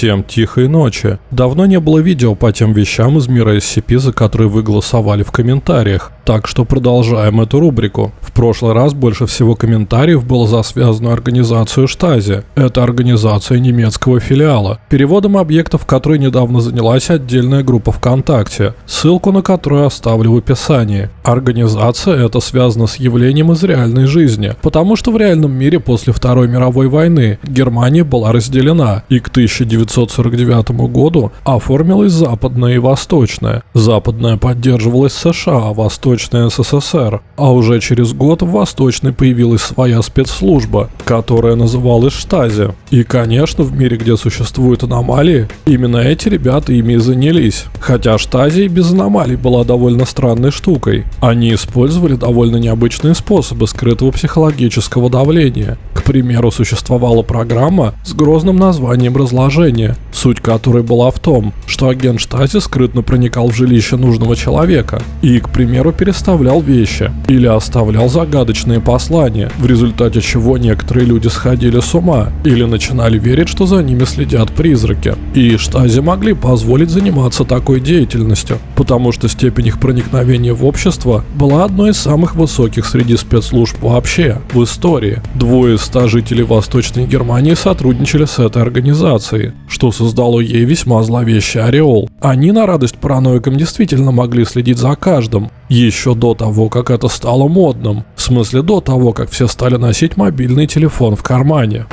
Всем тихой ночи. Давно не было видео по тем вещам из мира SCP, за которые вы голосовали в комментариях. Так что продолжаем эту рубрику. В прошлый раз больше всего комментариев было за связанную организацию Штази. Это организация немецкого филиала. Переводом объектов, которой недавно занялась отдельная группа ВКонтакте, ссылку на которую оставлю в описании. Организация эта связана с явлением из реальной жизни, потому что в реальном мире после Второй мировой войны Германия была разделена, и к 1949 году оформилась западная и восточная. Западная поддерживалась США, а восточная СССР. А уже через год в восточной появилась своя спецслужба, которая называлась Штази. И, конечно, в мире, где существуют аномалии, именно эти ребята ими и занялись. Хотя Штази без аномалий была довольно странной штукой. Они использовали довольно необычные способы скрытого психологического давления. К примеру, существовала программа с грозным названием разложения, суть которой была в том, что агент Штази скрытно проникал в жилище нужного человека и, к примеру, переставлял вещи или оставлял загадочные послания, в результате чего некоторые люди сходили с ума или начинали верить, что за ними следят призраки. И Штази могли позволить заниматься такой деятельностью, потому что степень их проникновения в общество была одной из самых высоких среди спецслужб вообще в истории. Двое из ста жителей Восточной Германии сотрудничали с этой организацией, что создало ей весьма зловещий ореол. Они на радость параноикам действительно могли следить за каждым, еще до того, как это стало модным. В смысле до того, как все стали носить мобильный телефон в кармане.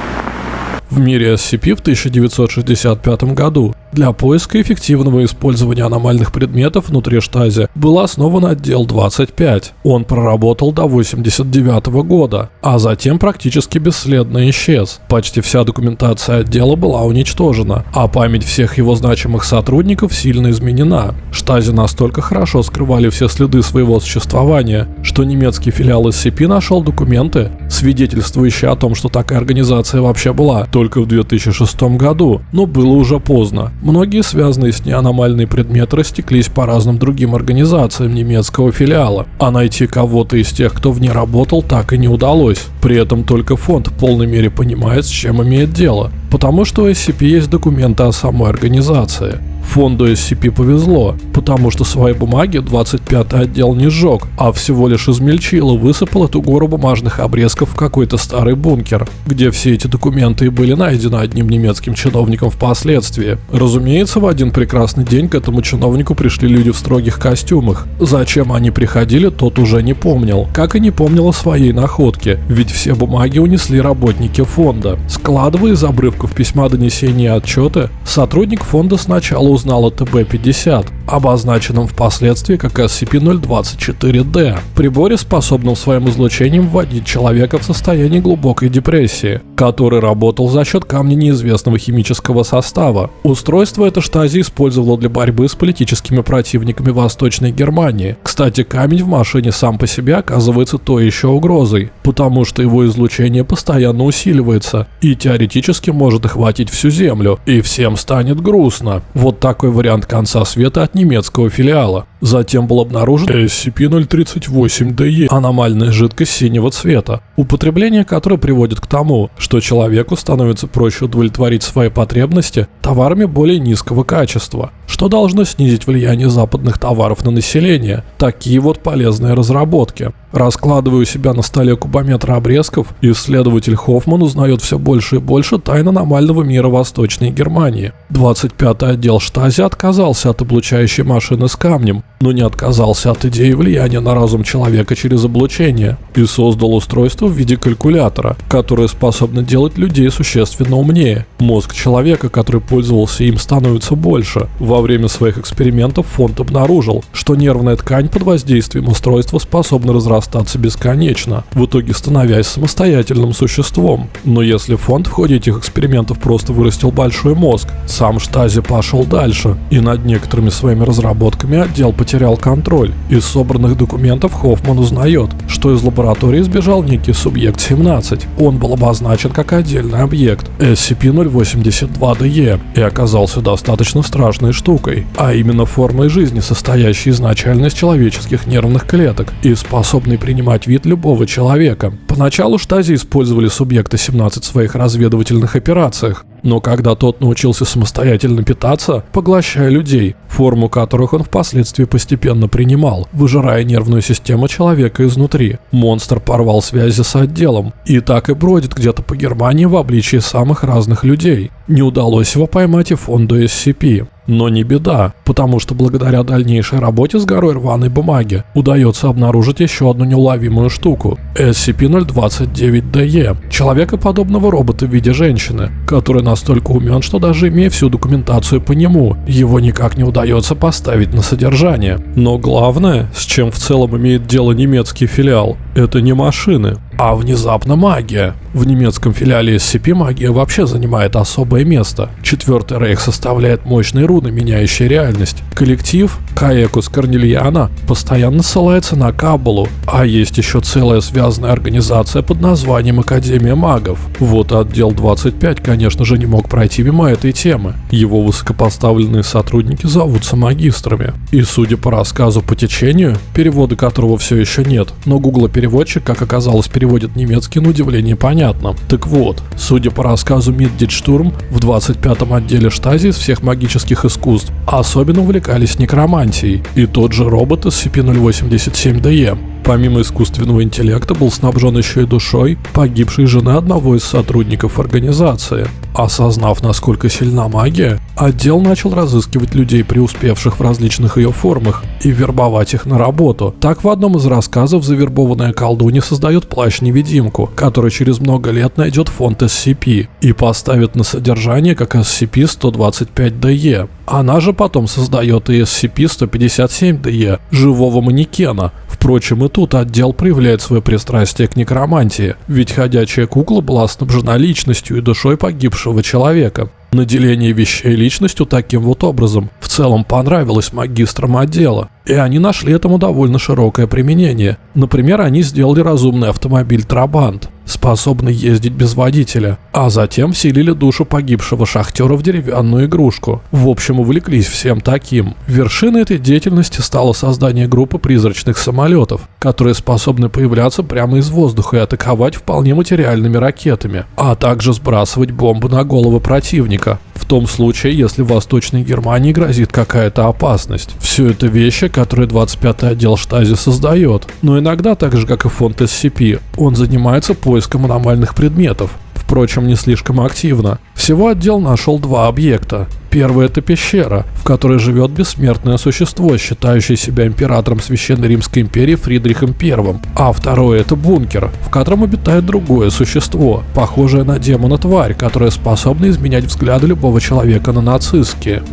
В мире SCP в 1965 году для поиска эффективного использования аномальных предметов внутри штази был основан отдел 25. Он проработал до 89 года, а затем практически бесследно исчез. Почти вся документация отдела была уничтожена, а память всех его значимых сотрудников сильно изменена. Штази настолько хорошо скрывали все следы своего существования, что немецкий филиал SCP нашел документы, свидетельствующие о том, что такая организация вообще была, только в 2006 году, но было уже поздно. Многие связанные с ней аномальные предметы растеклись по разным другим организациям немецкого филиала, а найти кого-то из тех, кто в ней работал, так и не удалось. При этом только фонд в полной мере понимает, с чем имеет дело, потому что у SCP есть документы о самой организации. Фонду SCP повезло, потому что свои бумаги 25-й отдел не сжег, а всего лишь измельчил и высыпал эту гору бумажных обрезков в какой-то старый бункер, где все эти документы и были найдены одним немецким чиновником впоследствии. Разумеется, в один прекрасный день к этому чиновнику пришли люди в строгих костюмах. Зачем они приходили, тот уже не помнил, как и не помнил о своей находке, ведь все бумаги унесли работники фонда. Складывая из обрывков письма донесения и отчеты, сотрудник фонда сначала узнал о ТБ-50, обозначенном впоследствии как SCP-024-D, приборе, способном своим излучением вводить человека в состояние глубокой депрессии, который работал за счет камня неизвестного химического состава. Устройство это Штази использовало для борьбы с политическими противниками Восточной Германии. Кстати, камень в машине сам по себе оказывается то еще угрозой, потому что его излучение постоянно усиливается и теоретически может охватить всю Землю, и всем станет грустно. Вот такой вариант конца света от немецкого филиала. Затем был обнаружен SCP-038-DE, аномальная жидкость синего цвета, употребление которой приводит к тому, что человеку становится проще удовлетворить свои потребности товарами более низкого качества, что должно снизить влияние западных товаров на население. Такие вот полезные разработки. Раскладывая у себя на столе кубометр обрезков, исследователь Хоффман узнает все больше и больше тайн аномального мира Восточной Германии. 25-й отдел Штази отказался от облучающей машины с камнем, но не отказался от идеи влияния на разум человека через облучение и создал устройство в виде калькулятора, которое способно делать людей существенно умнее. Мозг человека, который пользовался им, становится больше. Во время своих экспериментов фонд обнаружил, что нервная ткань под воздействием устройства способна разрастаться бесконечно, в итоге становясь самостоятельным существом. Но если фонд в ходе этих экспериментов просто вырастил большой мозг, сам Штази пошел дальше, и над некоторыми своими разработками отдел потерял контроль. Из собранных документов Хоффман узнает, что из лаборатории сбежал некий субъект 17. Он был обозначен как отдельный объект SCP-082-DE и оказался достаточно страшной штукой, а именно формой жизни, состоящей изначально из человеческих нервных клеток и способной принимать вид любого человека. Поначалу штази использовали субъекта 17 в своих разведывательных операциях, но когда тот научился самостоятельно питаться, поглощая людей, форму которых он впоследствии постепенно принимал, выжирая нервную систему человека изнутри, монстр порвал связи с отделом и так и бродит где-то по Германии в обличии самых разных людей. Не удалось его поймать и фонду SCP. Но не беда, потому что благодаря дальнейшей работе с горой рваной бумаги удается обнаружить еще одну неуловимую штуку – SCP-029-DE – человекоподобного робота в виде женщины, который настолько умен, что даже имея всю документацию по нему, его никак не удается поставить на содержание. Но главное, с чем в целом имеет дело немецкий филиал, это не машины, а внезапно магия. В немецком филиале SCP магия вообще занимает особое место. Четвертый рейх составляет мощные руны, меняющие реальность. Коллектив Каекус Корнельяна постоянно ссылается на Каббалу, а есть еще целая связанная организация под названием Академия магов. Вот отдел 25, конечно же, не мог пройти мимо этой темы. Его высокопоставленные сотрудники зовутся магистрами. И судя по рассказу по течению, перевода которого все еще нет, но Google переводчик, как оказалось, переводит немецкий на удивление понятно. Так вот, судя по рассказу Миддитштурм, в 25-м отделе штази из всех магических искусств особенно увлекались некромантией, и тот же робот SCP-087-DE помимо искусственного интеллекта был снабжен еще и душой погибшей жены одного из сотрудников организации. Осознав, насколько сильна магия, отдел начал разыскивать людей, преуспевших в различных ее формах, и вербовать их на работу. Так в одном из рассказов завербованная колдунья создает плащ-невидимку, который через много лет найдет фонд SCP и поставит на содержание как SCP-125-DE. Она же потом создает и SCP-157-DE, живого манекена, Впрочем, и тут отдел проявляет свое пристрастие к некромантии, ведь ходячая кукла была снабжена личностью и душой погибшего человека. Наделение вещей личностью таким вот образом в целом понравилось магистрам отдела, и они нашли этому довольно широкое применение. Например, они сделали разумный автомобиль Трабант, способный ездить без водителя, а затем вселили душу погибшего шахтера в деревянную игрушку. В общем, увлеклись всем таким. Вершиной этой деятельности стало создание группы призрачных самолетов, которые способны появляться прямо из воздуха и атаковать вполне материальными ракетами, а также сбрасывать бомбы на головы противника, в том случае, если Восточной Германии грозит какая-то опасность. Все это вещи, которые 25-й отдел Штази создает. Но иногда, так же как и фонд SCP, он занимается поиском аномальных предметов, впрочем, не слишком активно. Всего отдел нашел два объекта. Первый это пещера, в которой живет бессмертное существо, считающее себя императором Священной Римской империи Фридрихом I. А второй это бункер, в котором обитает другое существо, похожее на демона-тварь, которая способна изменять взгляды любого человека на нацистские.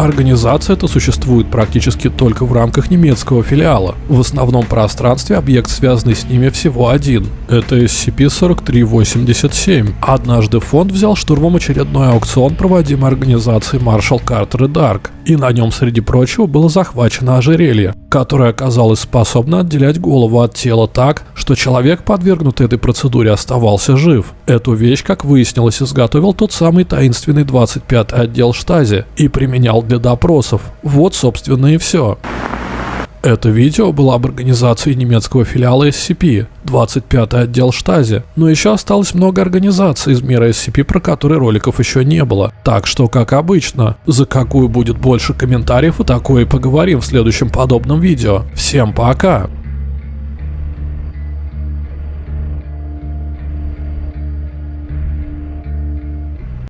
Организация эта существует практически только в рамках немецкого филиала. В основном пространстве объект, связанный с ними, всего один. Это SCP-4387. Однажды фонд взял штурмом очередной аукцион, проводимый организацией Marshall Carter и Dark, и на нем, среди прочего, было захвачено ожерелье, которое оказалось способно отделять голову от тела так, что человек, подвергнутый этой процедуре, оставался жив. Эту вещь, как выяснилось, изготовил тот самый таинственный 25-й отдел штази и применял для допросов. Вот, собственно, и все. Это видео было об организации немецкого филиала SCP, 25-й отдел Штази, но еще осталось много организаций из мира SCP, про которые роликов еще не было. Так что, как обычно, за какую будет больше комментариев, и такое и поговорим в следующем подобном видео. Всем пока!